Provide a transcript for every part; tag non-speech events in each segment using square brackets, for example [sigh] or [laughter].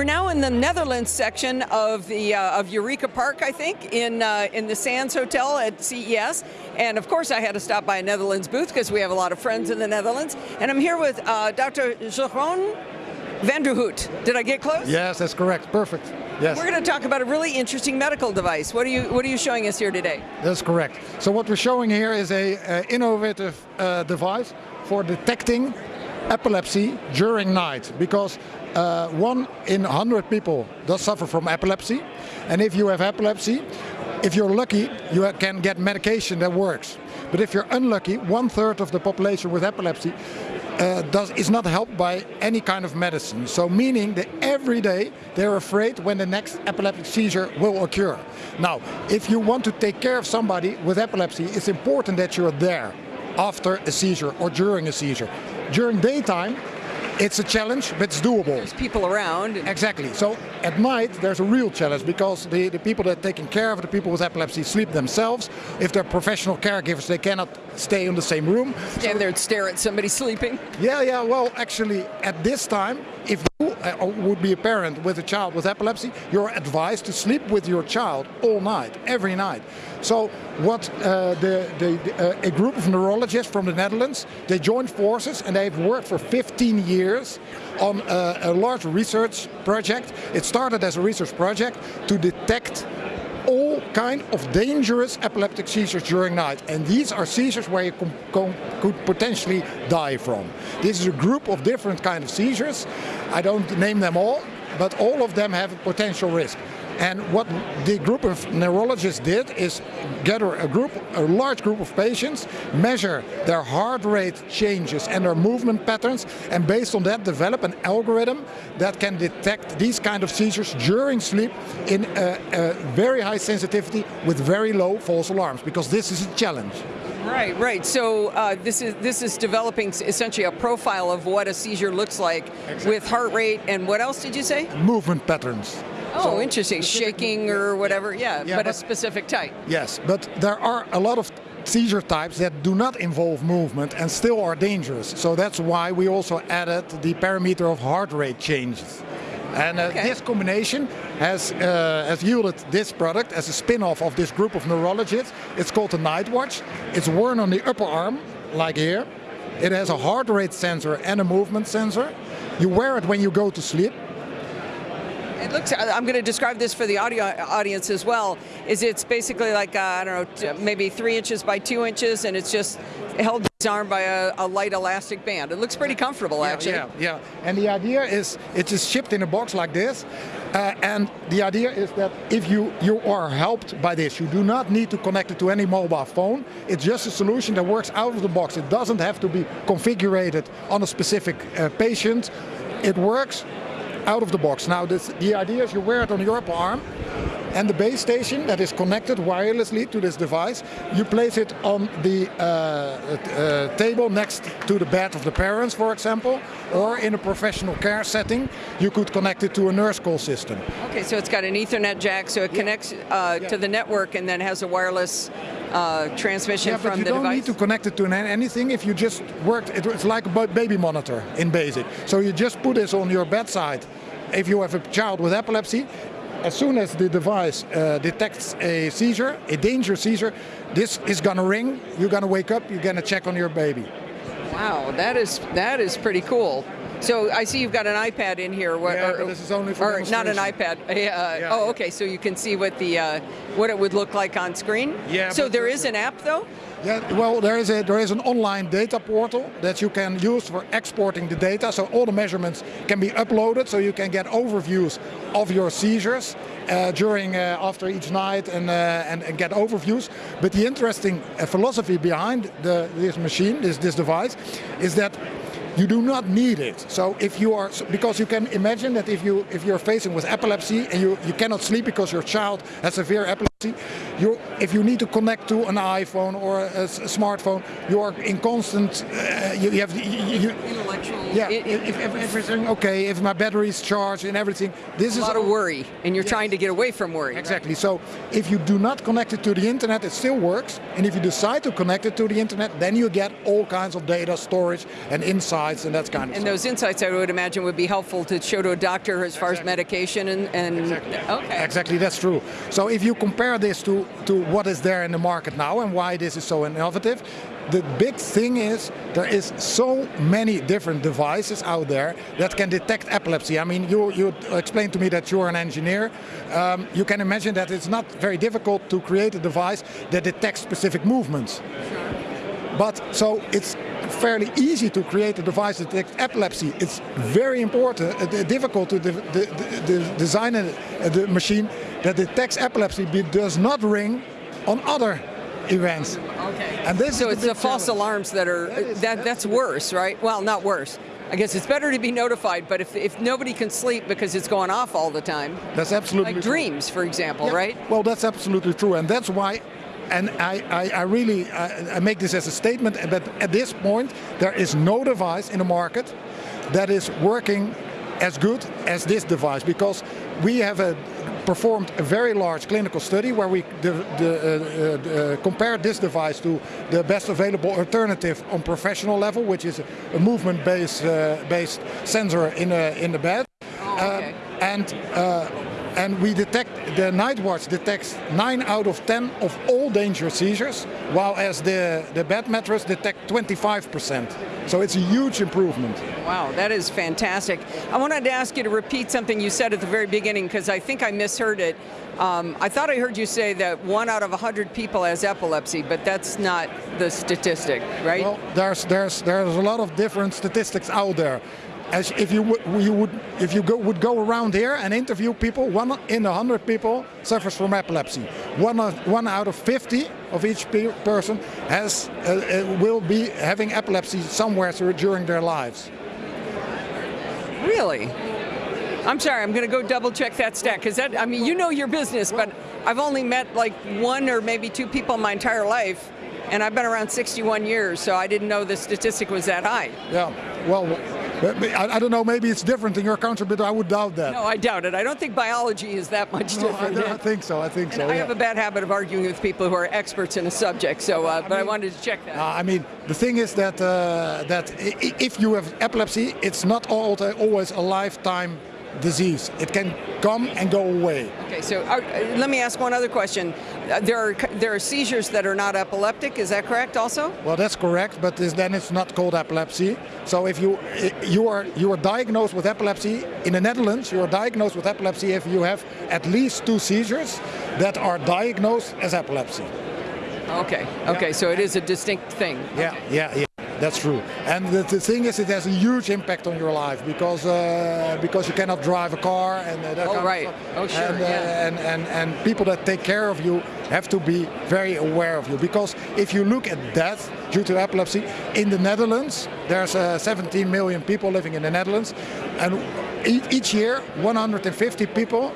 We're now in the Netherlands section of the uh, of Eureka Park, I think, in uh, in the Sands Hotel at CES. And of course, I had to stop by a Netherlands booth because we have a lot of friends in the Netherlands. And I'm here with uh, Dr. Jeroen van der Hout. Did I get close? Yes, that's correct. Perfect. Yes. We're going to talk about a really interesting medical device. What are you What are you showing us here today? That's correct. So what we're showing here is a, a innovative uh, device for detecting epilepsy during night because uh, one in 100 people does suffer from epilepsy and if you have epilepsy if you're lucky you can get medication that works but if you're unlucky one third of the population with epilepsy uh, does, is not helped by any kind of medicine. So meaning that every day they're afraid when the next epileptic seizure will occur. Now, if you want to take care of somebody with epilepsy, it's important that you're there after a seizure or during a seizure. During daytime, it's a challenge, but it's doable. There's people around. Exactly. So at night, there's a real challenge because the, the people that are taking care of the people with epilepsy sleep themselves. If they're professional caregivers, they cannot stay in the same room. Stand so, there and stare at somebody [laughs] sleeping? Yeah, yeah. Well, actually, at this time, if uh, would be a parent with a child with epilepsy, you're advised to sleep with your child all night, every night. So what uh, the, the, uh, a group of neurologists from the Netherlands, they joined forces and they've worked for 15 years on a, a large research project. It started as a research project to detect all kind of dangerous epileptic seizures during night. And these are seizures where you could potentially die from. This is a group of different kind of seizures. I don't name them all, but all of them have a potential risk. And what the group of neurologists did is gather a group, a large group of patients, measure their heart rate changes and their movement patterns, and based on that develop an algorithm that can detect these kind of seizures during sleep in a, a very high sensitivity with very low false alarms, because this is a challenge. Right, right. So uh, this is this is developing essentially a profile of what a seizure looks like exactly. with heart rate and what else did you say? Movement patterns. Oh, interesting. Shaking or whatever, yeah, yeah but, but, a specific type. Yes, but there are a lot of seizure types that do not involve movement and still are dangerous. So that's why we also added the parameter of heart rate changes. And uh, okay. this combination has, uh, has yielded this product as a spin-off of this group of neurologists. It's called the NightWatch. It's worn on the upper arm, like here. It has a heart rate sensor and a movement sensor. You wear it when you go to sleep it looks, I'm going to describe this for the audio audience as well, is it's basically like, uh, I don't know, maybe three inches by two inches, and it's just held his arm by a, a, light elastic band. It looks pretty comfortable, yeah, actually. Yeah, yeah. And the idea is, it is shipped in a box like this, uh, and the idea is that if you, you are helped by this, you do not need to connect it to any mobile phone. It's just a solution that works out of the box. It doesn't have to be configured on a specific uh, patient. It works out of the box. Now this, the idea is you wear it on your arm and the base station that is connected wirelessly to this device, you place it on the uh, uh, table next to the bed of the parents, for example, or in a professional care setting, you could connect it to a nurse call system. Okay, so it's got an Ethernet jack, so it yeah. connects uh, yeah. to the network and then has a wireless uh, transmission yeah, from the device? you don't need to connect it to anything if you just worked, it's like a baby monitor in BASIC. So you just put this on your bedside. If you have a child with epilepsy, as soon as the device uh, detects a seizure, a dangerous seizure, this is going to ring, you're going to wake up, you're going to check on your baby. Wow, that is that is pretty cool. So I see you've got an iPad in here. yeah, or, this is only for Or not an iPad. [laughs] Uh, yeah, oh, okay. So you can see what the uh, what it would look like on screen. Yeah. So there is an app though. Yeah. Well, there is a there is an online data portal that you can use for exporting the data. So all the measurements can be uploaded, so you can get overviews of your seizures uh, during uh, after each night and, uh, and, and get overviews. But the interesting uh, philosophy behind the, this machine, this this device, is that you do not need it. So if you are, because you can imagine that if you if you're facing with epilepsy and you, you cannot sleep because your child has severe epilepsy, you if you need to connect to an iPhone or a smartphone, you are in constant. Uh, you, you have you, Intellectual. yeah. it- it- if, if everything okay, if my battery is charged and everything, this a is lot of worry, and you're trying to get away from worry. Exactly. So if you do not connect it to the internet, it still works. And if you decide to connect it to the internet, then you get all kinds of data storage and insights and that kind of And stuff. those insights, I would imagine, would be helpful to show to a doctor as far as medication and, and Exactly. okay. Exactly, that's true. So if you compare this to, to what is there in the market now and why this is so innovative, the big thing is there is so many different devices out there that can detect epilepsy. I mean, you, you explained to me that you're an engineer. Um, you can imagine that it's not very difficult to create a device that detects specific movements. But so it's fairly easy to create a device that detects epilepsy. It's very important, uh, difficult to de- de- de- de- design a, a machine that detects epilepsy but does not ring on other events. Okay. And this so it's the the false challenge. alarms that are That is- that that's that's worse, right? Well, not worse. I guess it's better to be notified, but if, if nobody can sleep because it's going off all the time, That's absolutely like true. dreams, for example, Yeah, right? Well, that's absolutely true, and that's why. And I, I, I really I, I make this as a statement that at this point there is no device in the market that is working as good as this device because we have a, performed a very large clinical study where we the, the, uh, uh, uh, compared this device to the best available alternative on professional level, which is a movement-based uh, based sensor in a, in the bed. Oh, okay. And uh, and we detect the NightWatch detects nine out of ten of all dangerous seizures, while as the the bed mattress detect 25 percent. So it's a huge improvement. Wow, that is fantastic. I wanted to ask you to repeat something you said at the very beginning because I think I misheard it. Um, I thought I heard you say that one out of 100 people has epilepsy, but that's not the statistic, right? Well, there's there's there's a lot of different statistics out there. As if you would you would if you go, would go around here and interview people, one in a hundred people suffers from epilepsy. One of, one out of 50 of each pe- person has uh, uh, will be having epilepsy somewhere through, during their lives. Really? I'm sorry, I'm going to go double check that stat because that, I mean, you know your business, but I've only met like one or maybe two people in my entire life, and I've been around 61 years, so I didn't know the statistic was that high. Yeah. Well, I, I don't know. Maybe it's different in your country, but I would doubt that. No, I doubt it. I don't think biology is that much No, I, different. don't- I think so. I think And so. I yeah. have a bad habit of arguing with people who are experts in a subject, so, uh, but I wanted to check that. Uh, I mean, the thing is that uh, that i- i- if you have epilepsy, it's not always a lifetime disease. It can come and go away. Okay, so uh, let me ask one other question. Uh, there are there are seizures that are not epileptic. Is that correct? Also? Well, that's correct, but then it's not called epilepsy. So if you you are you are diagnosed with epilepsy in the Netherlands, you are diagnosed with epilepsy if you have at least two seizures that are diagnosed as epilepsy. Okay. Okay. So it is a distinct thing. Yeah, yeah, yeah. That's true. And the, the thing is, it has a huge impact on your life because uh, because you cannot drive a car and uh, that Oh, kind right. of stuff. Oh, sure, And, uh, yeah. and, and and people that take care of you have to be very aware of you because if you look at death due to epilepsy in the Netherlands, there's uh, 17 million people living in the Netherlands, and e- each year 150 people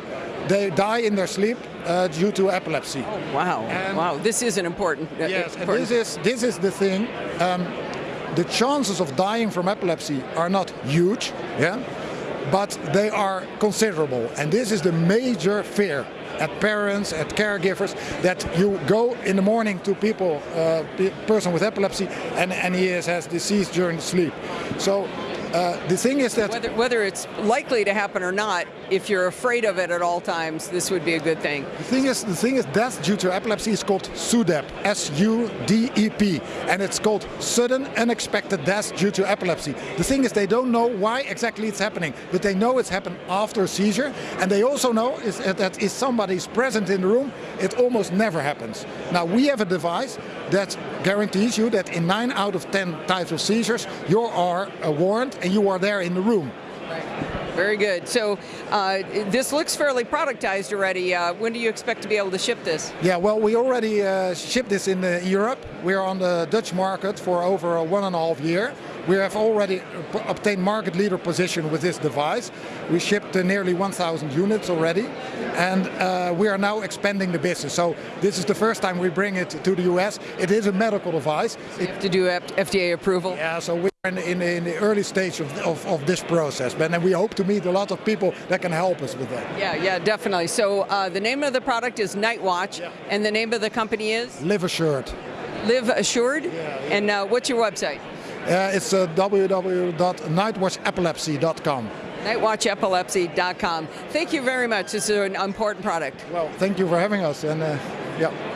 they die in their sleep uh, due to epilepsy. Wow. And- wow. This is an important. uh, Yes, important- this is this is the thing. Um, the chances of dying from epilepsy are not huge, yeah, but they are considerable, and this is the major fear at parents, at caregivers, that you go in the morning to people, uh, person with epilepsy, and and he has, has disease during sleep. So. Uh, the thing is that Whether, whether it's likely to happen or not, if you're afraid of it at all times, this would be a good thing. The thing is, the thing is, death due to epilepsy is called SUDEP, S-U-D-E-P, and it's called sudden unexpected death due to epilepsy. The thing is, they don't know why exactly it's happening, but they know it's happened after a seizure, and they also know is that if somebody is present in the room, it almost never happens. Now we have a device that guarantees you that in nine out of ten types of seizures, you are uh, warned and you are there in the room. Very good. So uh, this looks fairly productized already. Uh, when do you expect to be able to ship this? Yeah, well, we already uh, shipped this in uh, Europe. We are on the Dutch market for over a one and a half year. We have already obtained market leader position with this device. We shipped uh, nearly 1,000 units already. and uh, we are now expanding the business. So this is the first time we bring it to the US. It is a medical device. You have to do FDA approval. Yeah, so we're in, in, in the early stage of, of, of this process, but then we hope to meet a lot of people that can help us with that. Yeah, yeah, definitely. So uh, the name of the product is NightWatch, and the name of the company is LivAssured. Live Assured. And uh, what's your website? Uh, it's uh, www.nightwatchepilepsy.com. Nightwatchepilepsy.com. Thank you very much. This is an important product. Well, thank you for having us, and uh, yeah.